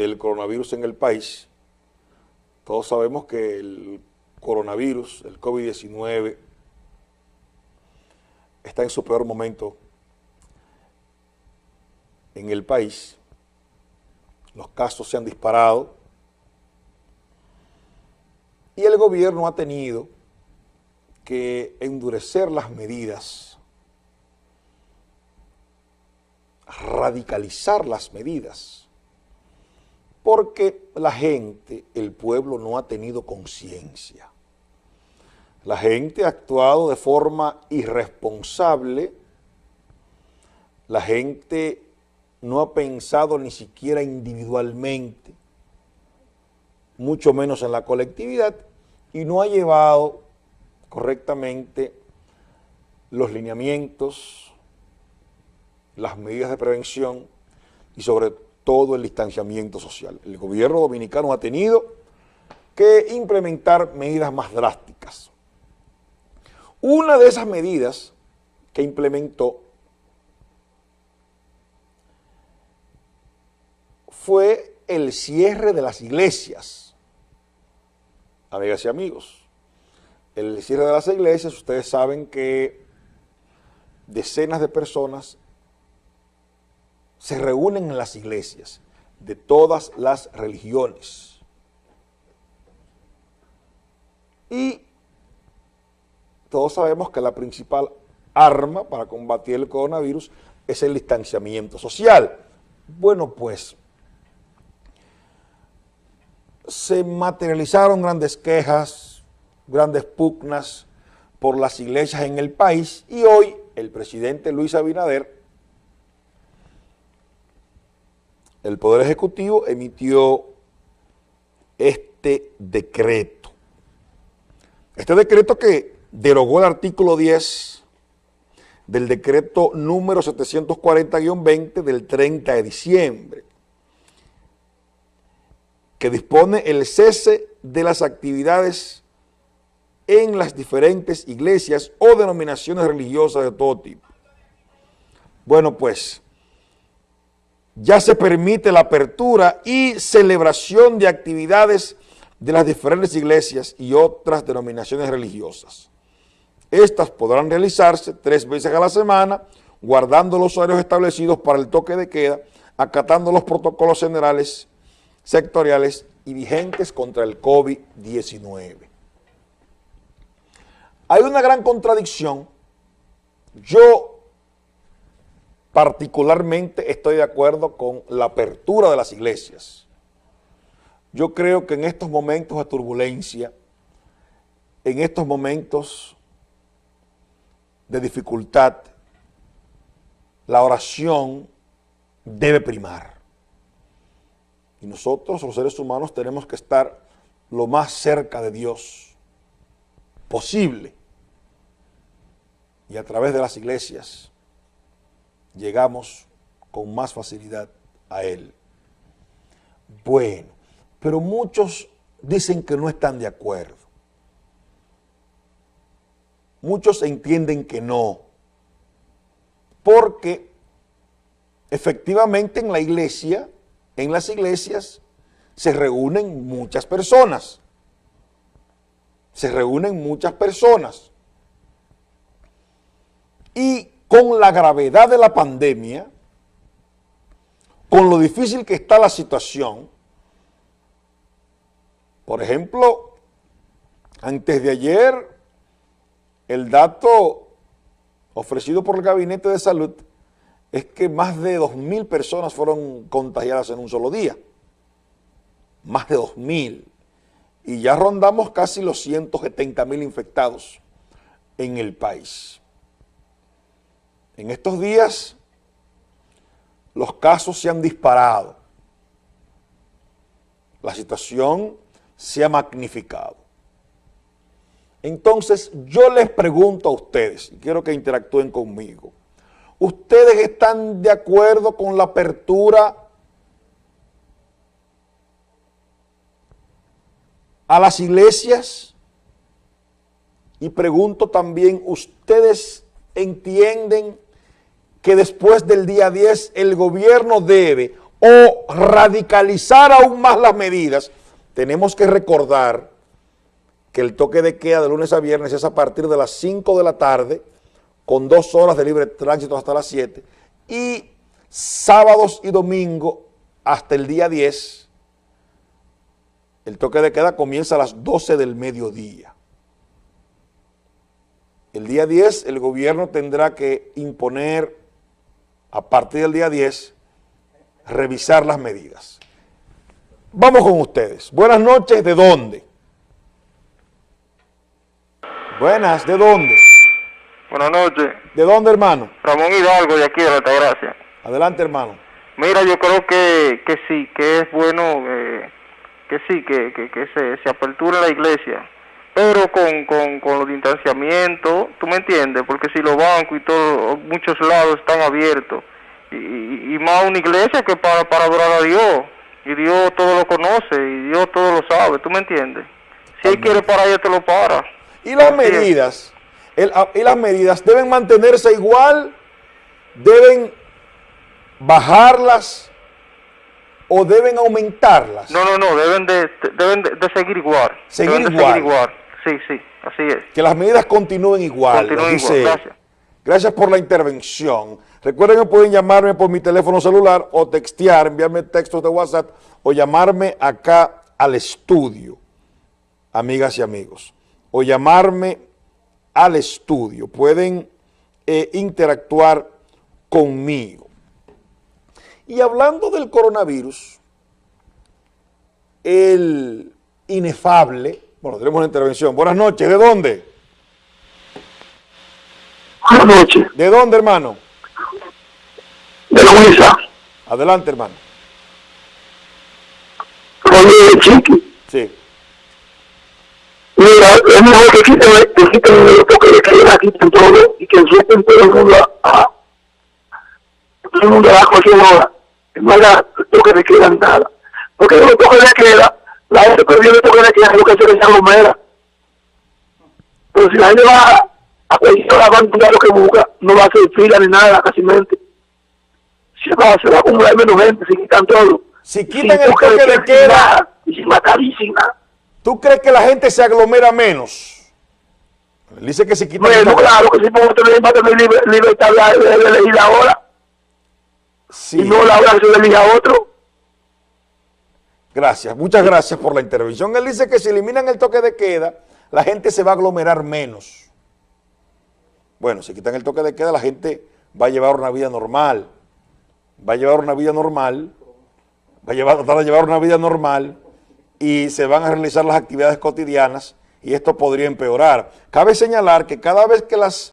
del coronavirus en el país. Todos sabemos que el coronavirus, el COVID-19, está en su peor momento en el país. Los casos se han disparado y el gobierno ha tenido que endurecer las medidas, radicalizar las medidas, porque la gente, el pueblo no ha tenido conciencia. La gente ha actuado de forma irresponsable, la gente no ha pensado ni siquiera individualmente, mucho menos en la colectividad, y no ha llevado correctamente los lineamientos, las medidas de prevención y sobre todo el distanciamiento social. El gobierno dominicano ha tenido que implementar medidas más drásticas. Una de esas medidas que implementó fue el cierre de las iglesias. Amigas y amigos, el cierre de las iglesias, ustedes saben que decenas de personas se reúnen en las iglesias de todas las religiones. Y todos sabemos que la principal arma para combatir el coronavirus es el distanciamiento social. Bueno, pues se materializaron grandes quejas, grandes pugnas por las iglesias en el país y hoy el presidente Luis Abinader, el Poder Ejecutivo emitió este decreto. Este decreto que derogó el artículo 10 del decreto número 740-20 del 30 de diciembre, que dispone el cese de las actividades en las diferentes iglesias o denominaciones religiosas de todo tipo. Bueno, pues, ya se permite la apertura y celebración de actividades de las diferentes iglesias y otras denominaciones religiosas. Estas podrán realizarse tres veces a la semana, guardando los horarios establecidos para el toque de queda, acatando los protocolos generales, sectoriales y vigentes contra el COVID-19. Hay una gran contradicción. Yo particularmente estoy de acuerdo con la apertura de las iglesias. Yo creo que en estos momentos de turbulencia, en estos momentos de dificultad, la oración debe primar. Y nosotros, los seres humanos, tenemos que estar lo más cerca de Dios posible y a través de las iglesias llegamos con más facilidad a Él. Bueno, pero muchos dicen que no están de acuerdo. Muchos entienden que no, porque efectivamente en la iglesia, en las iglesias, se reúnen muchas personas. Se reúnen muchas personas y con la gravedad de la pandemia, con lo difícil que está la situación, por ejemplo, antes de ayer, el dato ofrecido por el Gabinete de Salud es que más de 2.000 personas fueron contagiadas en un solo día. Más de 2.000. Y ya rondamos casi los 170.000 infectados en el país. En estos días los casos se han disparado, la situación se ha magnificado. Entonces yo les pregunto a ustedes, y quiero que interactúen conmigo, ¿ustedes están de acuerdo con la apertura a las iglesias? Y pregunto también, ¿ustedes entienden que después del día 10 el gobierno debe o radicalizar aún más las medidas, tenemos que recordar que el toque de queda de lunes a viernes es a partir de las 5 de la tarde, con dos horas de libre tránsito hasta las 7, y sábados y domingos hasta el día 10, el toque de queda comienza a las 12 del mediodía. El día 10 el gobierno tendrá que imponer, a partir del día 10, revisar las medidas. Vamos con ustedes. Buenas noches, ¿de dónde? Buenas, ¿de dónde? Buenas noches. ¿De dónde, hermano? Ramón Hidalgo, de aquí de Altagracia. Adelante, hermano. Mira, yo creo que, que sí, que es bueno, eh, que sí, que, que, que se, se apertura la iglesia, pero con, con, con los distanciamientos, ¿tú me entiendes? Porque si los bancos y todos, muchos lados están abiertos, y, y, y más una iglesia que para, para adorar a Dios, y Dios todo lo conoce, y Dios todo lo sabe, ¿tú me entiendes? Si Él quiere parar, ya te lo para. Y las Así medidas, el- y las medidas deben mantenerse igual, deben bajarlas o deben aumentarlas. No, no, no, deben de, deben de, de seguir igual. Seguir deben de igual. seguir igual. Sí, sí, así es. Que las medidas continúen igual. Continúen dice igual, gracias. Gracias por la intervención. Recuerden que pueden llamarme por mi teléfono celular o textear, enviarme textos de WhatsApp o llamarme acá al estudio, amigas y amigos. O llamarme al estudio. Pueden eh, interactuar conmigo. Y hablando del coronavirus, el inefable, bueno, tenemos una intervención. Buenas noches, ¿de dónde? Buenas noches, ¿De dónde, hermano? de Luisa, Adelante, hermano. Oye, Chiqui. Sí. Mira, es mejor que quiten, que quiten los toques de queda, quiten todo y que suelten todo el mundo a, todo el mundo a cualquier hora. No haya toque de queda nada. Porque los toques de queda, la gente que viene toque de queda, lo que se aglomera. Pero si la gente va a cualquier hora va a encontrar lo que busca, no va a hacer fila ni nada, casi mente. Se va, se va a acumular menos gente, se quitan todo. Si Sin quitan el toque de sin queda, nada, y sin matar y sin nada. ¿tú crees que la gente se aglomera menos? Él dice que si quitan el Bueno, toque- claro que sí, porque tener, va a tener libre- libertad de, de, de elegir la hora Sí. y no la hora que se le a otro. Gracias, muchas gracias por la intervención. Él dice que si eliminan el toque de queda, la gente se va a aglomerar menos. Bueno, si quitan el toque de queda, la gente va a llevar una vida normal. Va a llevar una vida normal, va a llevar, tratar de llevar una vida normal y se van a realizar las actividades cotidianas y esto podría empeorar. Cabe señalar que cada vez que las